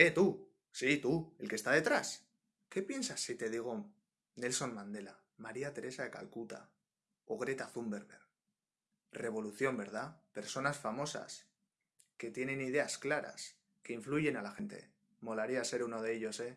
Eh, tú. Sí, tú, el que está detrás. ¿Qué piensas si te digo Nelson Mandela, María Teresa de Calcuta o Greta Thunberg? Revolución, ¿verdad? Personas famosas que tienen ideas claras, que influyen a la gente. Molaría ser uno de ellos, ¿eh?